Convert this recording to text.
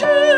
신